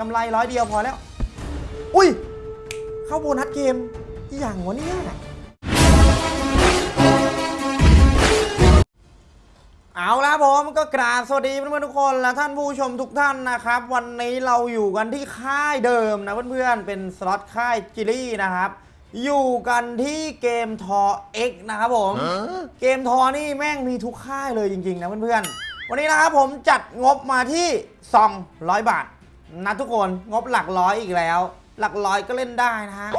กำไรร้อยเดียวพอแล้ว อุ้ย เข้าโบนัสเกมอหย่างวะเนี่ยเอาละผมก็กราบสวัสดีเพื่อนๆทุกคนและท่านผู้ชมทุกท่านนะครับ วันนี้เราอยู่กันที่ค่ายเดิมนะเพื่อนๆเป็นสล็อตค่ายจิลี่นะครับ อยู่กันที่เกมทอ X นะครับผมเกมทอนี่แม่งมีทุกค่ายเลยจริงๆนะเพื่อนๆวันนี้นะครับผมจัดงบมาที่ 200 บาท นะทุกคนงบหลักร้อยอีกแล้ว หลักร้อยก็เล่นได้นะฮะ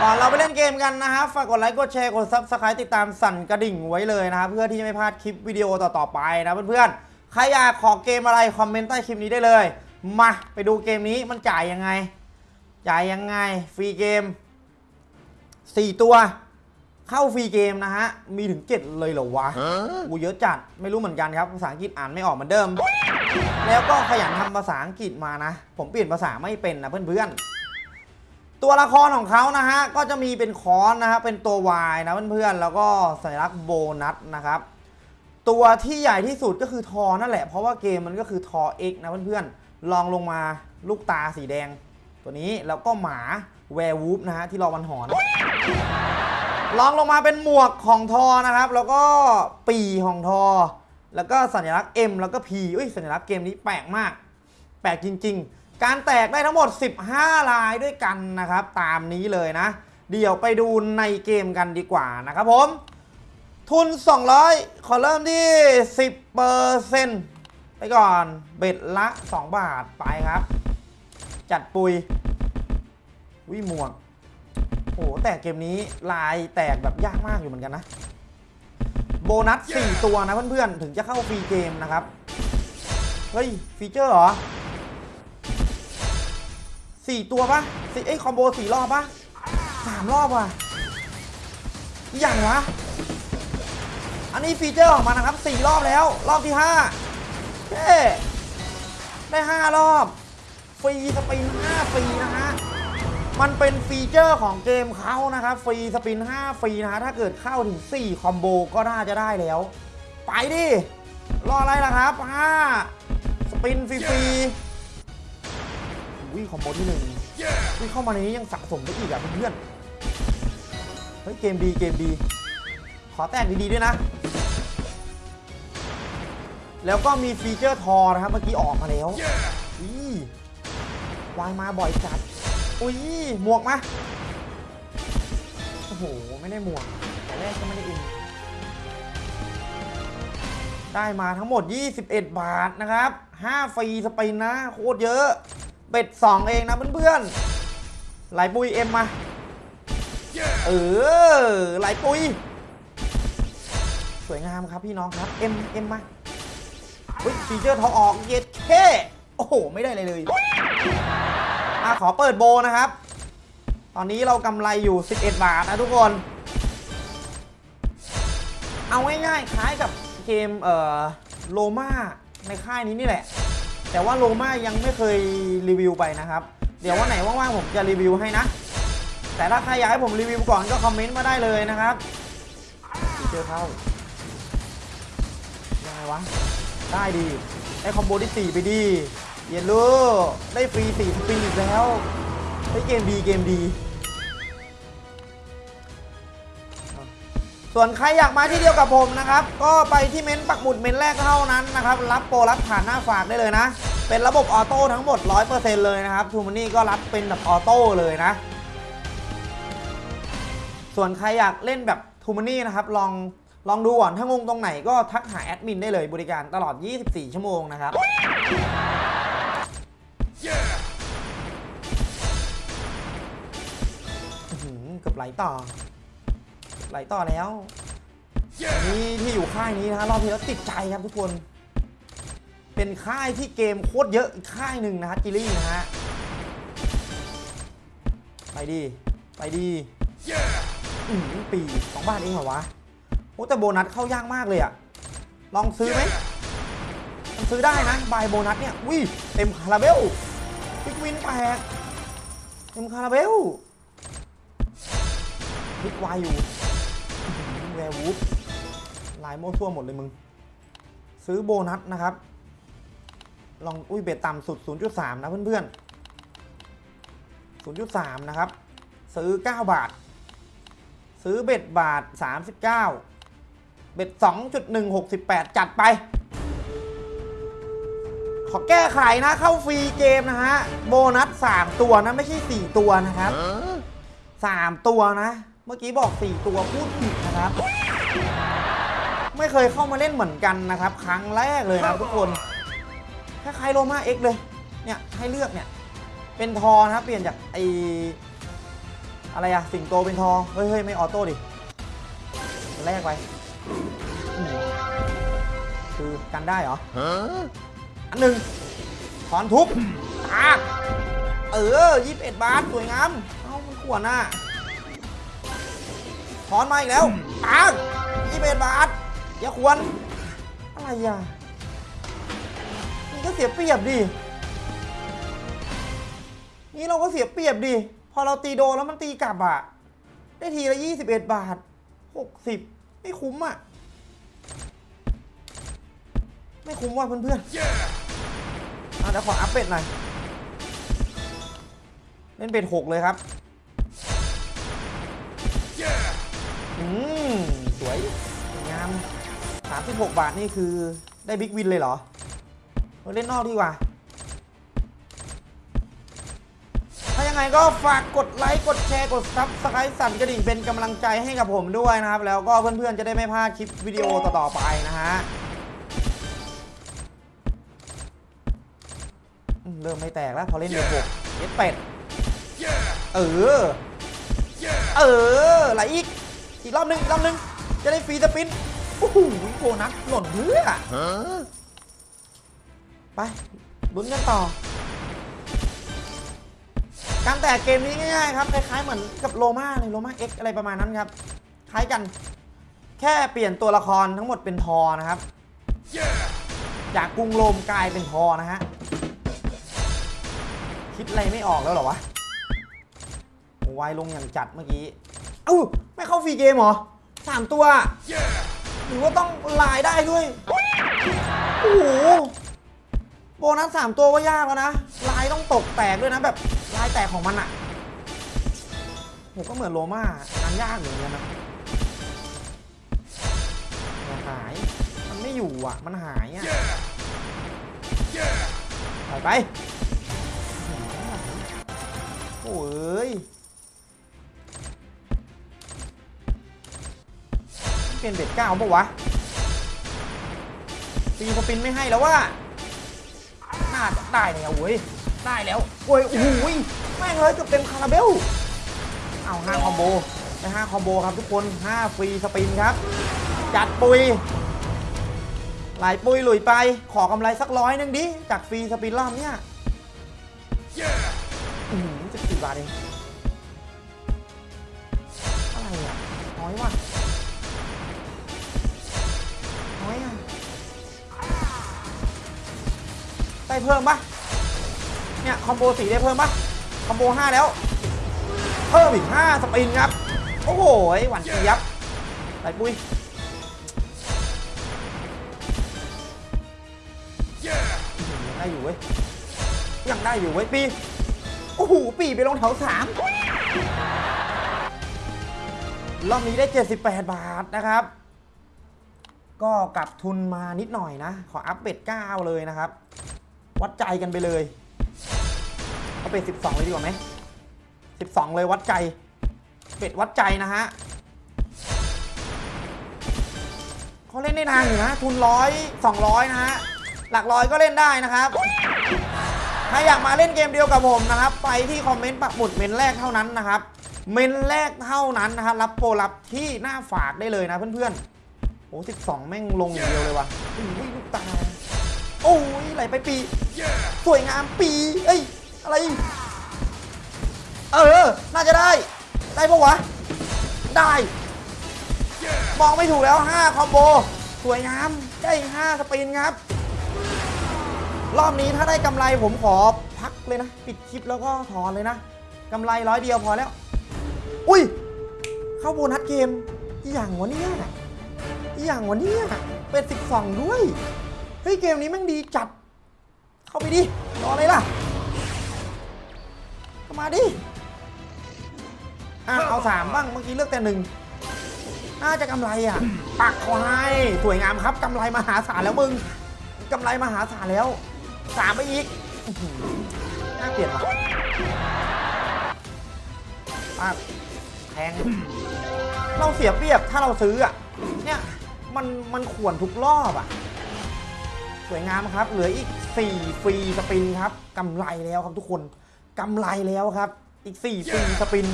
ก่อนเราไปเล่นเกมกันนะครับฝากกดไลค์กดแชร์กด subscribe ติดตามสั่นกระดิ่งไว้เลยนะครับเพื่อที่จะไม่พลาดคลิปวิดีโอต่อๆไปนะเพื่อนๆใครอยากขอเกมอะไรคอมเมนต์ใต้คลิปนี้ได้เลย มาไปดูเกมนี้มันจ่ายยังไง จ่ายยังไง free game 4 ตัว เข้า free game นะฮะมีถึง 7 เลยเหรอวะกูเยอะจัดไม่รู้เหมือนกันครับภาษาอังกฤษอ่านไม่ออกเหมือนเดิม แล้วก็ขยันทำภาษาอังกฤษมานะ ผมเปลี่ยนภาษาไม่เป็นนะเพื่อนๆ ตัวละครของเขานะฮะ ก็จะมีเป็นคอนนะฮะ เป็นตัว Y นะเพื่อนๆ แล้วก็สัญลักษณ์โบนัสนะครับ ตัวที่ใหญ่ที่สุดก็คือทอนั่นแหละ เพราะว่าเกมมันก็คือทอ X นะเพื่อนๆ ลองลงมาลูกตาสีแดง ตัวนี้ แล้วก็หมาแวร์วูฟนะฮะที่รอวันหอนลองลงมาเป็นหมวกของทอนะครับ แล้วก็ปีของทอ แล้วก็สัญลักษณ์ M แล้วก็ P อุ้ยสัญลักษณ์เกมนี้แปลกมาก แปลกจริง ๆ การแตกได้ทั้งหมด 15 ลายด้วยกันนะครับ ตามนี้เลยนะ เดี๋ยวไปดูในเกมกันดีกว่านะครับผม ทุน 200 ขอเริ่มที่ 10%ไปก่อนเบ็ดละ 2 บาทไปครับ จัดปุยวิหมวกโอ้โหแต่เกมนี้ลายแตกแบบยากมากอยู่เหมือนกันนะ นัส 4 ตัวนะเพื่อนๆ ถึงจะเข้าฟรีเกมนะครับ เฮ้ย ฟีเจอร์เหรอ 4 ตัวปะสี่เอ้คอมโบ 4 รอบปะสามรอบว่ะอย่างวะ อันนี้ฟีเจอร์ออกมานะครับ 4 รอบแล้ว รอบที่ 5เฮ้ได้ 5 รอบ free spin 5ฟรีนะฮะ มันเป็นฟีเจอร์ของเกมเขานะครับ free spin 5 ฟรีนะฮะถ้าเกิดเข้าถึง 4 คอมโบก็น่าจะได้แล้ว ไปดิ รออะไรล่ะครับ 5 spin ฟรีๆวิ่งคอมโบที่หนึ่งวิ่งเข้ามาในนี้ยังสะสมได้อีกอะเพื่อนเฮ้ยเกมดีเกมดี ขอแต้มดีๆด้วยนะ แล้วก็มีฟีเจอร์ทอนะครับ เมื่อกี้ออกมาแล้วอีวายมาบ่อยจัด อุ้ยหมวกมาโอ้โห ไม่ได้หมวก แต่แรกก็ไม่ได้อิน ได้มาทั้งหมด 21 บาทนะครับ 5 ฟรีสปินนะ โคตรเยอะเบ็ด 2 เองนะเพื่อนๆไหลปุยเอ็มมา เออไหลปุย สวยงามครับพี่น้องครับ เอ็มเอ็มมาอุ้ยฟีเจอร์ทอออก เย็ดแค่โอ้โห ไม่ได้เลยเลย อะขอเปิดโบนะครับ ตอนนี้เรากำไรอยู่ 11 บาทนะทุกคน เอาง่ายๆคล้ายกับเกมเอ่อโลมาในค่ายนี้นี่แหละ แต่ว่าโลมายังไม่เคยรีวิวไปนะครับ เดี๋ยววันไหนว่างๆผมจะรีวิวให้นะ แต่ถ้าใครอยากให้ผมรีวิวก่อนก็คอมเมนต์มาได้เลยนะครับเจอเข้ายังไงวะ ได้ดี ได้คอมโบที่ 4 ไปดี เย็นลูได้ฟรี4 spin อีกแล้วได้เกมดีเกมดี ส่วนใครอยากมาที่เดียวกับผมนะครับ ก็ไปที่เม้นต์ปักหมุดเม้นต์แรกเท่านั้นนะครับ รับโปรรับผ่านหน้าฝากได้เลยนะ เป็นระบบ auto ทั้งหมด 100%เลยนะครับทูมันนี่ก็รับเป็นแบบออโต้เลยนะ ส่วนใครอยากเล่นแบบทูมันนี่นะครับลองลองดูก่อนถ้างงตรงไหนก็ทักหาแอดมินได้เลยบริการตลอด 24 ชั่วโมงนะครับ ลต่อ ไหลต่อแล้วนี่ที่อยู่ค่ายนี้นะฮะรอบที่แล้วติดใจครับทุกคน เป็นค่ายที่เกมโคตรเยอะอีกค่ายหนึ่งนะฮะจิลี่นะฮะไปดีไปดีอืมปีสองบาทเองเหรอวะโอ้แต่โบนัสเข้ายากมากเลยอะลองซื้อไหมมันซื้อได้นะบายโบนัสเนี่ยวิเต็มคาราเบลพิกวินแปลกเต็มคาราเบล พิกวายอยู่แวร์วูฟลายโม่วซั่วหมดเลยมึง ซื้อโบนัสนะครับ ลองอุ้ยเบ็ดต่ำสุด 0.3 นะเพื่อนๆ 0.3 นะครับ ซื้อ 9 บาท ซื้อเบ็ดบาท 39 เบ็ด 2.168 จัดไป ขอแก้ไขนะเข้าฟรีเกมนะฮะ โบนัส 3 ตัวนะ ไม่ใช่ 4 ตัวนะครับ 3 ตัวนะ เมื่อกี้บอก 4 ตัวพูดผิดนะครับ ไม่เคยเข้ามาเล่นเหมือนกันนะครับ ครั้งแรกเลยนะทุกคนคล้ายๆโรมาเอ็กเลย เนี่ยให้เลือกเนี่ย เป็นทอนะครับ เปลี่ยนจากไออะไรอะสิงโตเป็นทอเฮ้ยเฮ้ยไม่ออโต้ดิแรกไปคือกันได้เหรออันหนึ่งถอนทุบตาเออยี่สิบเอ็ดบาท สวยงาม เอ้ามันขวนน่ะ ถอนมาอีกแล้วตากยี่สิบเอ็ดบาทอย่าควร อะไรอะนี่ก็เสียเปรียบดิ นี่เราก็เสียเปรียบดิ พอเราตีโดนแล้วมันตีกลับอะ ได้ทีละ21บเอ็ดบาท60ไม่คุ้มอะ ไม่คุ้มว่ะเพื่อนๆอะเดี๋ยวขออัพ bet หน่อย เล่น bet หกเลยครับ สวย งาม 36 บาทนี่คือได้ big win เลยเหรอเราเล่นนอกดีกว่า ถ้ายังไงก็ฝากกดไลค์ กดแชร์ กด subscribe สั่นกระดิ่งเป็นกำลังใจให้กับผมด้วยนะครับ แล้วก็เพื่อนๆ จะได้ไม่พลาดคลิปวิดีโอต่อๆไปนะฮะ เริ่มไม่แตกแล้ว พอเล่นเดือดหกเย็ดเป็ด เออ เออไหลอีก อีกรอบหนึงอีกรอบหนึงจะได้ฟรีสปินโอ้โหโบนัสหล่นเพื่อไปลุ้นกันต่อ การแตกเกมนี้ง่ายๆครับคล้ายๆเหมือนกับโลมาเลยโลมาเอ็กอะไรประมาณนั้นครับ คล้ายกัน แค่เปลี่ยนตัวละครทั้งหมดเป็นทอนะครับ จากกรุงโรมกลายเป็นทอนะฮะ คิดอะไรไม่ออกแล้วเหรอวะโอ้ไวลงอย่างจัดเมื่อกี้ เอ้าไม่เข้าฟรีเกมเหรอสามตัว หรือว่าต้องลายได้ด้วยโอ้โหโบนัสสามตัวว่ายากแล้วนะลายต้องตกแตกด้วยนะแบบลายแตกของมันอะผมก็เหมือนโลมางานยากอยู่เหมือนกันนะอย่าหายมันไม่อยู่อะ มันหายอะไปไปโอ้ย เป็นเบ็ดเก้าปะวะตีสปินไม่ให้แล้วว่าน่าจะได้แล้วเว้ยได้แล้วโอ้ยโอ้โหยแม่งเลยเกือบเต็มคาราเบลเอาห้าคอมโบได้ห้าคอมโบครับทุกคนห้าฟรีสปินครับ จัดปุยหลายปุยหลุยไปขอกำไรสักร้อยหนึงดิจากฟรีสปินรอบเนี้ยอืมจะสี่บาทเองอะไรอะน้อยว่ะ ได้เพิ่มปะเนี่ยคอมโบสีได้เพิ่มปะคอมโบห้าแล้ว เพิ่มอีกห้าสปินครับ โอ้โหหวานเจี๊ยบไหลปุ้ยยังได้อยู่เว้ยยังได้อยู่เว้ยปีโอ้โหปีไปลงแถวสามรอบนี้ได้ 78 บาทนะครับ ก็กลับทุนมานิดหน่อยนะ ขออัพเบ็ด9เลยนะครับ วัดใจกันไปเลยเอาเป็ด12 เลยดีกว่าไหม12 เลยวัดใจ เป็ดวัดใจนะฮะเขาเล่นได้นานอยู่นะ ทุนร้อยสองร้อยนะฮะ หลักร้อยก็เล่นได้นะครับ ถ้าอยากมาเล่นเกมเดียวกับผมนะครับ ไปที่คอมเมนต์ปักหมุดเมนแรกเท่านั้นนะครับ เมนแรกเท่านั้นนะครับรับโปรรับที่หน้าฝากได้เลยนะเพื่อนๆโอ้12แม่งลงอย่างเดียวเลยว่ะโอ้ยลูกตา โอ้ยไหลไปปี สวยงามปี เอ้ย อะไร เออ น่าจะได้ ได้ปะวะ ได้ มองไม่ถูกแล้ว 5 คอมโบ สวยงาม ได้ 5 สปินครับ รอบนี้ถ้าได้กำไรผมขอพักเลยนะ ปิดคลิปแล้วก็ถอนเลยนะกำไรร้อยเดียวพอแล้ว อุ้ย เข้าโบนัสเกมอหย่างวะเนี่ยอหย่างวะเนี่ยเป็น 12 ด้วย เฮ้ยเกมนี้แม่งดีจัด เข้าไปดิ รออะไรล่ะเข้ามาดิ อะเอาสามบ้าง เมื่อกี้เลือกแต่หนึ่งน่าจะกำไรอะ ปักเขาให้สวยงามครับกำไรมหาศาลแล้วมึงกำไรมหาศาลแล้วสามไปอีกน่าเกลียดว่ะปักแพงเราเสียเปรียบถ้าเราซื้ออะเนี่ยมันมันขวนทุกรอบอะ สวยงามครับ เหลืออีก 4 ฟรีสปินครับกำไรแล้วครับทุกคนกำไรแล้วครับ อีก 4 ฟรีสปิน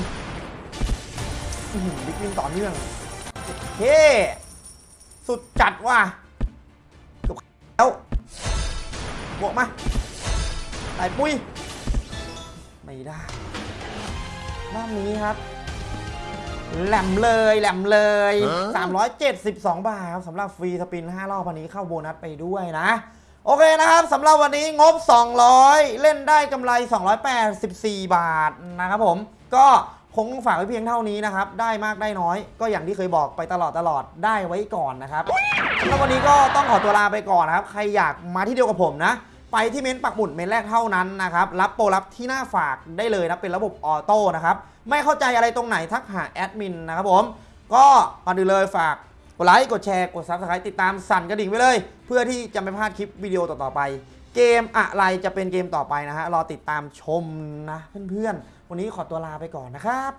บิ๊กวินต่อเนื่องเฮ้สุดจัดว่ะเกือบแล้วบวกมาใส่ปุ้ย ไม่ได้รอบนี้ครับ แหลมเลยแหลมเลย 372 บาทครับสำหรับฟรีสปิน 5 รอบวันนี้เข้าโบนัสไปด้วยนะ โอเคนะครับสำหรับวันนี้งบ 200 เล่นได้กำไร 284 บาทนะครับผม ก็คงฝากไว้เพียงเท่านี้นะครับ ได้มากได้น้อย ก็อย่างที่เคยบอกไปตลอดตลอดได้ไว้ก่อนนะครับสำหรับวันนี้ก็ต้องขอตัวลาไปก่อนนะครับ ใครอยากมาที่เดียวกับผมนะ ไปที่เมนต์ปักหมุดเมนแรกเท่านั้นนะครับ รับโปรรับที่หน้าฝากได้เลยนะเป็นระบบออโต้นะครับ ไม่เข้าใจอะไรตรงไหนทักหาแอดมินนะครับผม ก็ก่อนอื่นเลยฝากกดไลค์ กดแชร์ กด Subscribe ติดตามสั่นกระดิ่งไว้เลย เพื่อที่จะไม่พลาดคลิปวิดีโอต่อๆไป เกมอะไรจะเป็นเกมต่อไปนะฮะ รอติดตามชมนะเพื่อนๆ วันนี้ขอตัวลาไปก่อนนะครับ